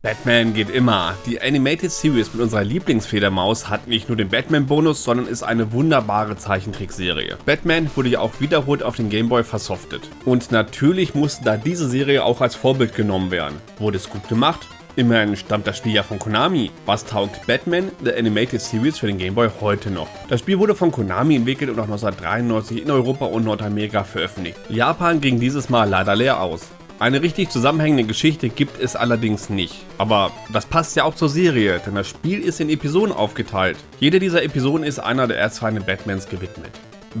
Batman geht immer. Die Animated Series mit unserer Lieblingsfedermaus hat nicht nur den Batman-Bonus, sondern ist eine wunderbare Zeichentrickserie. Batman wurde ja auch wiederholt auf den Gameboy versoftet. Und natürlich musste da diese Serie auch als Vorbild genommen werden. Wurde es gut gemacht? Immerhin stammt das Spiel ja von Konami. Was taugt Batman, The Animated Series für den Gameboy heute noch? Das Spiel wurde von Konami entwickelt und auch 1993 in Europa und Nordamerika veröffentlicht. Japan ging dieses Mal leider leer aus. Eine richtig zusammenhängende Geschichte gibt es allerdings nicht. Aber das passt ja auch zur Serie, denn das Spiel ist in Episoden aufgeteilt. Jede dieser Episoden ist einer der Erzfeinde Batmans gewidmet.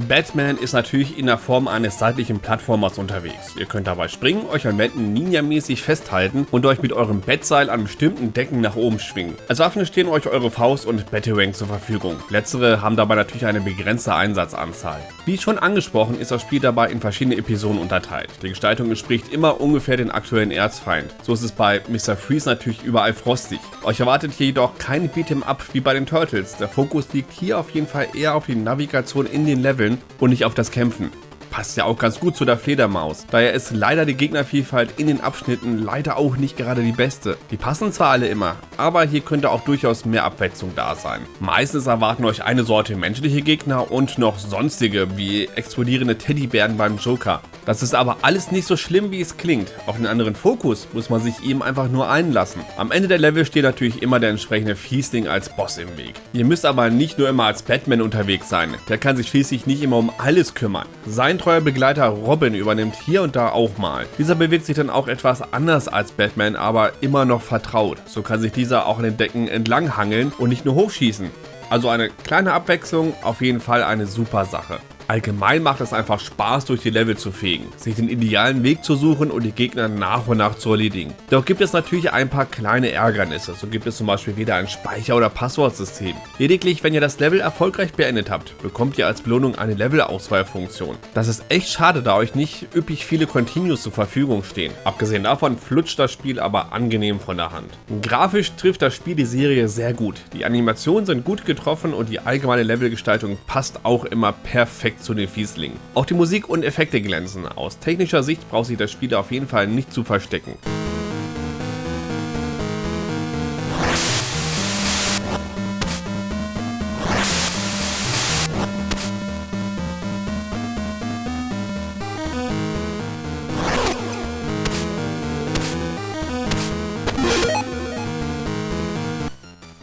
Batman ist natürlich in der Form eines seitlichen Plattformers unterwegs. Ihr könnt dabei springen, euch an Wänden ninja-mäßig festhalten und euch mit eurem Bettseil an bestimmten Decken nach oben schwingen. Als Waffen stehen euch eure Faust und Batarang zur Verfügung. Letztere haben dabei natürlich eine begrenzte Einsatzanzahl. Wie schon angesprochen ist das Spiel dabei in verschiedene Episoden unterteilt. Die Gestaltung entspricht immer ungefähr den aktuellen Erzfeind. So ist es bei Mr. Freeze natürlich überall frostig. Euch erwartet hier jedoch kein Beat'em Up wie bei den Turtles. Der Fokus liegt hier auf jeden Fall eher auf die Navigation in den Leveln Leveln und nicht auf das Kämpfen. Passt ja auch ganz gut zu der Fledermaus. Daher ist leider die Gegnervielfalt in den Abschnitten leider auch nicht gerade die beste. Die passen zwar alle immer, aber hier könnte auch durchaus mehr Abwechslung da sein. Meistens erwarten euch eine Sorte menschliche Gegner und noch sonstige, wie explodierende Teddybären beim Joker. Das ist aber alles nicht so schlimm, wie es klingt. Auf den anderen Fokus muss man sich eben einfach nur einlassen. Am Ende der Level steht natürlich immer der entsprechende Fiesling als Boss im Weg. Ihr müsst aber nicht nur immer als Batman unterwegs sein. Der kann sich schließlich nicht immer um alles kümmern. Sein treuer Begleiter Robin übernimmt hier und da auch mal. Dieser bewegt sich dann auch etwas anders als Batman, aber immer noch vertraut. So kann sich dieser auch an den Decken entlang hangeln und nicht nur hochschießen. Also eine kleine Abwechslung, auf jeden Fall eine super Sache. Allgemein macht es einfach Spaß durch die Level zu fegen, sich den idealen Weg zu suchen und die Gegner nach und nach zu erledigen. Doch gibt es natürlich ein paar kleine Ärgernisse, so gibt es zum Beispiel weder ein Speicher- oder Passwortsystem. Lediglich wenn ihr das Level erfolgreich beendet habt, bekommt ihr als Belohnung eine Levelauswahlfunktion. Das ist echt schade, da euch nicht üppig viele Continues zur Verfügung stehen. Abgesehen davon flutscht das Spiel aber angenehm von der Hand. Grafisch trifft das Spiel die Serie sehr gut. Die Animationen sind gut getroffen und die allgemeine Levelgestaltung passt auch immer perfekt zu den Fieslingen. Auch die Musik und Effekte glänzen. Aus technischer Sicht braucht sich das Spiel auf jeden Fall nicht zu verstecken.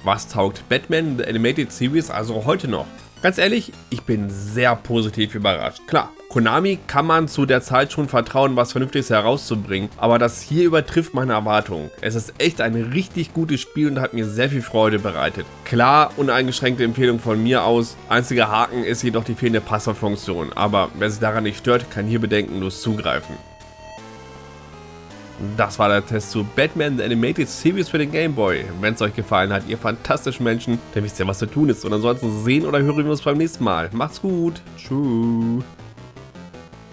Was taugt Batman The Animated Series also heute noch? Ganz ehrlich, ich bin sehr positiv überrascht. Klar, Konami kann man zu der Zeit schon vertrauen, was Vernünftiges herauszubringen, aber das hier übertrifft meine Erwartungen. Es ist echt ein richtig gutes Spiel und hat mir sehr viel Freude bereitet. Klar, uneingeschränkte Empfehlung von mir aus, einziger Haken ist jedoch die fehlende Passwortfunktion, aber wer sich daran nicht stört, kann hier bedenkenlos zugreifen. Das war der Test zu Batman The Animated Series für den Game Boy. Wenn es euch gefallen hat, ihr fantastischen Menschen, dann wisst ihr, was zu tun ist. Und ansonsten sehen oder hören wir uns beim nächsten Mal. Macht's gut. Tschüss.